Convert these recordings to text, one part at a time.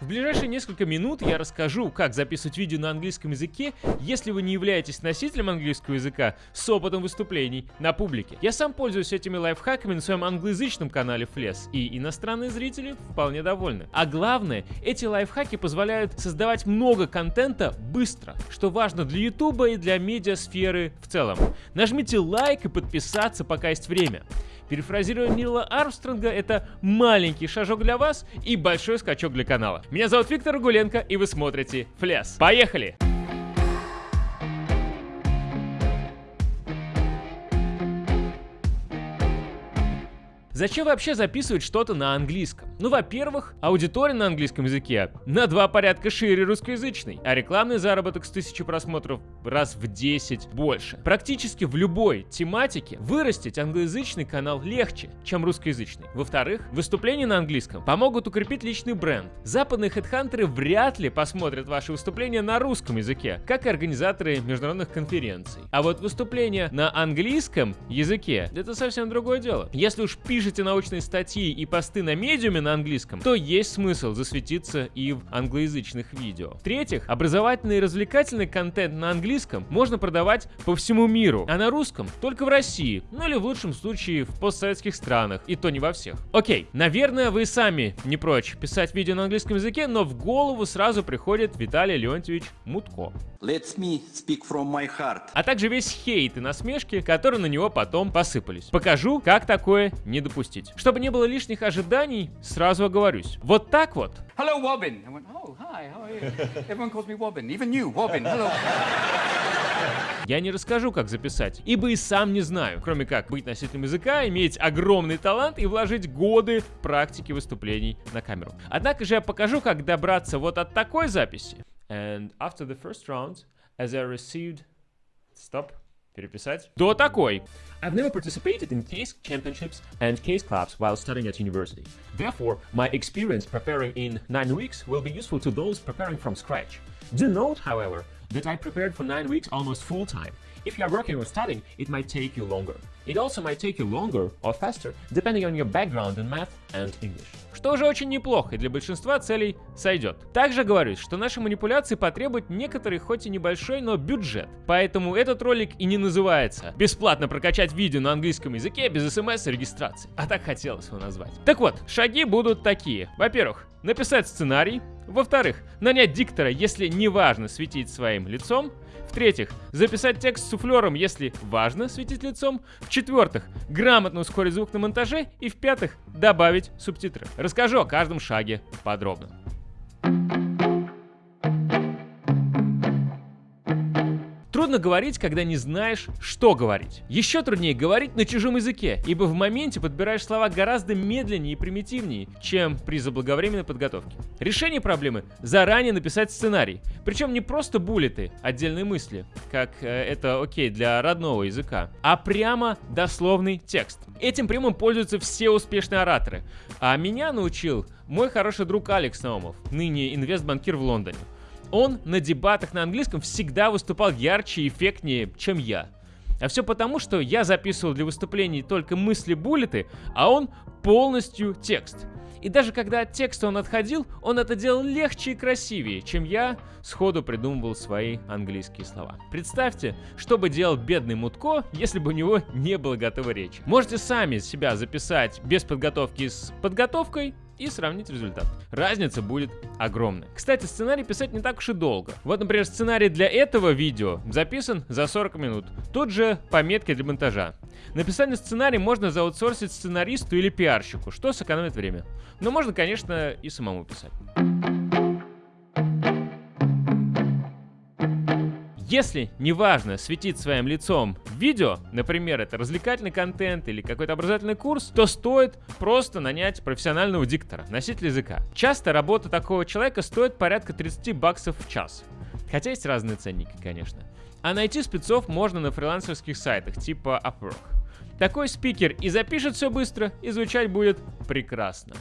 В ближайшие несколько минут я расскажу, как записывать видео на английском языке, если вы не являетесь носителем английского языка с опытом выступлений на публике. Я сам пользуюсь этими лайфхаками на своем англоязычном канале Fles, и иностранные зрители вполне довольны. А главное, эти лайфхаки позволяют создавать много контента быстро, что важно для YouTube и для медиасферы в целом. Нажмите лайк и подписаться, пока есть время. Перефразируя Нила Армстронга, это маленький шажок для вас и большой скачок для канала. Меня зовут Виктор Гуленко, и вы смотрите Фляс. Поехали! Зачем вообще записывать что-то на английском? Ну, во-первых, аудитория на английском языке на два порядка шире русскоязычной, а рекламный заработок с тысячи просмотров раз в 10 больше. Практически в любой тематике вырастить англоязычный канал легче, чем русскоязычный. Во-вторых, выступления на английском помогут укрепить личный бренд. Западные хедхантеры вряд ли посмотрят ваши выступления на русском языке, как и организаторы международных конференций. А вот выступления на английском языке — это совсем другое дело. Если уж пишете научные статьи и посты на медиуме на английском, то есть смысл засветиться и в англоязычных видео. В-третьих, образовательный и развлекательный контент на английском можно продавать по всему миру, а на русском только в России, ну или в лучшем случае в постсоветских странах, и то не во всех. Окей, наверное, вы сами не прочь писать видео на английском языке, но в голову сразу приходит Виталий Леонтьевич Мутко. Let me speak from my heart. А также весь хейт и насмешки, которые на него потом посыпались. Покажу, как такое не допустить. Чтобы не было лишних ожиданий, сразу оговорюсь. Вот так вот. Hello, Wobbin. I went, oh, hi, how are you? Everyone calls me Wobbin. Even you, Wobbin. Hello. Я не расскажу, как записать, ибо и сам не знаю, кроме как быть носителем языка, иметь огромный талант и вложить годы практики выступлений на камеру. Однако же я покажу, как добраться вот от такой записи. And after the first round, as I received... Stop. Переписать. До такой. I've never participated in case championships and case clubs while studying at university. Therefore, my experience preparing in nine weeks will be useful to those preparing from scratch. Do note, however, that I prepared for nine weeks almost full time. If you are working or studying, it might take you longer. It also might take you longer or faster, depending on your background in math and English. Что же очень неплохо и для большинства целей сойдет. Также говорю, что наши манипуляции потребуют некоторый, хоть и небольшой, но бюджет. Поэтому этот ролик и не называется «Бесплатно прокачать видео на английском языке без смс и регистрации», а так хотелось его назвать. Так вот, шаги будут такие. Во-первых, написать сценарий. Во-вторых, нанять диктора, если не важно светить своим лицом. В-третьих, записать текст с суфлером, если важно светить лицом. В-четвертых, грамотно ускорить звук на монтаже. И в-пятых, добавить субтитры. Расскажу о каждом шаге подробно. Трудно говорить, когда не знаешь, что говорить. Еще труднее говорить на чужом языке, ибо в моменте подбираешь слова гораздо медленнее и примитивнее, чем при заблаговременной подготовке. Решение проблемы – заранее написать сценарий. Причем не просто буллеты, отдельные мысли, как э, это окей для родного языка, а прямо дословный текст. Этим прямым пользуются все успешные ораторы. А меня научил мой хороший друг Алекс Наумов, ныне инвестбанкир в Лондоне. Он на дебатах на английском всегда выступал ярче и эффектнее, чем я. А все потому, что я записывал для выступлений только мысли-буллеты, а он полностью текст. И даже когда от текста он отходил, он это делал легче и красивее, чем я сходу придумывал свои английские слова. Представьте, что бы делал бедный Мутко, если бы у него не было готовой речи. Можете сами себя записать без подготовки с подготовкой, и сравнить результат. Разница будет огромная. Кстати, сценарий писать не так уж и долго. Вот, например, сценарий для этого видео записан за 40 минут. Тут же пометки для монтажа. Написание сценария можно заутсорсить сценаристу или пиарщику, что сэкономит время. Но можно, конечно, и самому писать. Если неважно светить своим лицом видео, например, это развлекательный контент или какой-то образовательный курс, то стоит просто нанять профессионального диктора, носителя языка. Часто работа такого человека стоит порядка 30 баксов в час. Хотя есть разные ценники, конечно. А найти спецов можно на фрилансерских сайтах типа Upwork. Такой спикер и запишет все быстро, и звучать будет прекрасно.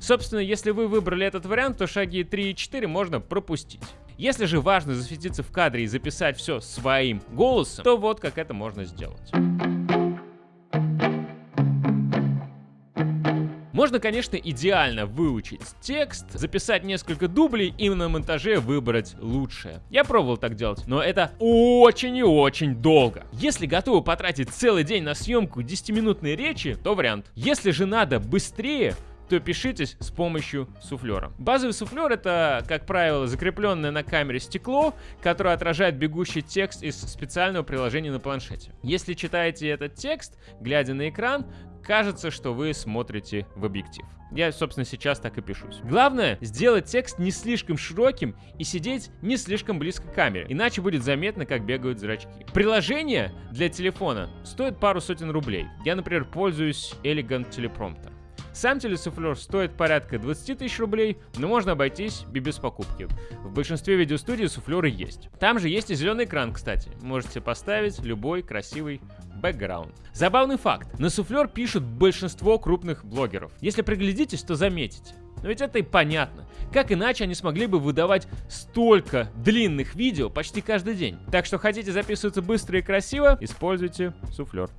Собственно, если вы выбрали этот вариант, то шаги 3 и 4 можно пропустить. Если же важно засветиться в кадре и записать все своим голосом, то вот как это можно сделать. Можно, конечно, идеально выучить текст, записать несколько дублей и на монтаже выбрать лучшее. Я пробовал так делать, но это очень и очень долго. Если готовы потратить целый день на съемку 10-минутной речи, то вариант. Если же надо быстрее, то пишитесь с помощью суфлера. Базовый суфлер это, как правило, закрепленное на камере стекло, которое отражает бегущий текст из специального приложения на планшете. Если читаете этот текст, глядя на экран, кажется, что вы смотрите в объектив. Я, собственно, сейчас так и пишусь. Главное, сделать текст не слишком широким и сидеть не слишком близко к камере, иначе будет заметно, как бегают зрачки. Приложение для телефона стоит пару сотен рублей. Я, например, пользуюсь Elegant Teleprompter. Сам телесуфлер стоит порядка 20 тысяч рублей, но можно обойтись и без покупки. В большинстве видеостудий суфлеры есть. Там же есть и зеленый экран, кстати. Можете поставить любой красивый бэкграунд. Забавный факт. На суфлер пишут большинство крупных блогеров. Если приглядитесь, то заметите. Но ведь это и понятно. Как иначе они смогли бы выдавать столько длинных видео почти каждый день? Так что хотите записываться быстро и красиво, используйте суфлер.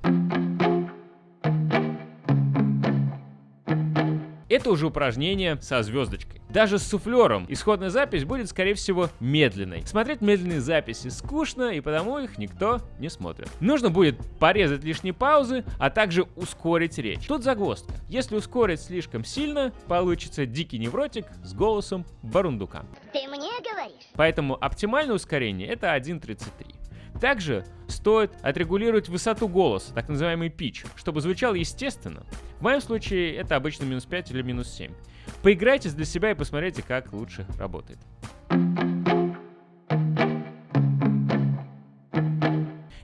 Это уже упражнение со звездочкой. Даже с суфлером исходная запись будет, скорее всего, медленной. Смотреть медленные записи скучно, и потому их никто не смотрит. Нужно будет порезать лишние паузы, а также ускорить речь. Тут загвоздка. Если ускорить слишком сильно, получится дикий невротик с голосом барундука. Ты мне говоришь? Поэтому оптимальное ускорение это 1.33. Также стоит отрегулировать высоту голоса, так называемый pitch, чтобы звучал естественно. В моем случае это обычно минус 5 или минус 7. Поиграйтесь для себя и посмотрите, как лучше работает.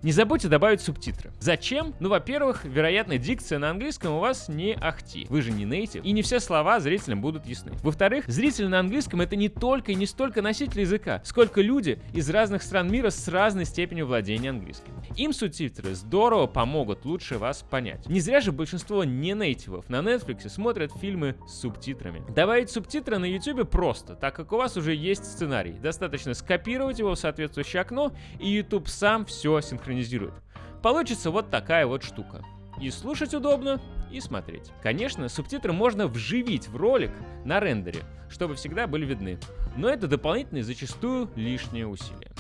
Не забудьте добавить субтитры. Зачем? Ну, во-первых, вероятно, дикция на английском у вас не ахти. Вы же не нейтив, и не все слова зрителям будут ясны. Во-вторых, зрители на английском это не только и не столько носители языка, сколько люди из разных стран мира с разной степенью владения английским. Им субтитры здорово помогут лучше вас понять. Не зря же большинство не нейтивов на Netflix смотрят фильмы с субтитрами. Добавить субтитры на YouTube просто, так как у вас уже есть сценарий. Достаточно скопировать его в соответствующее окно, и YouTube сам все синхронизирует синхронизирует. Получится вот такая вот штука. И слушать удобно, и смотреть. Конечно, субтитры можно вживить в ролик на рендере, чтобы всегда были видны. Но это дополнительные, зачастую лишние усилия.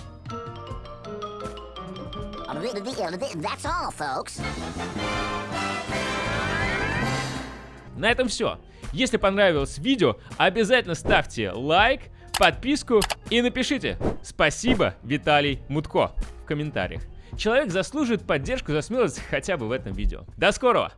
На этом все. Если понравилось видео, обязательно ставьте лайк, подписку и напишите «Спасибо, Виталий Мутко» в комментариях. Человек заслуживает поддержку за смелость хотя бы в этом видео. До скорого!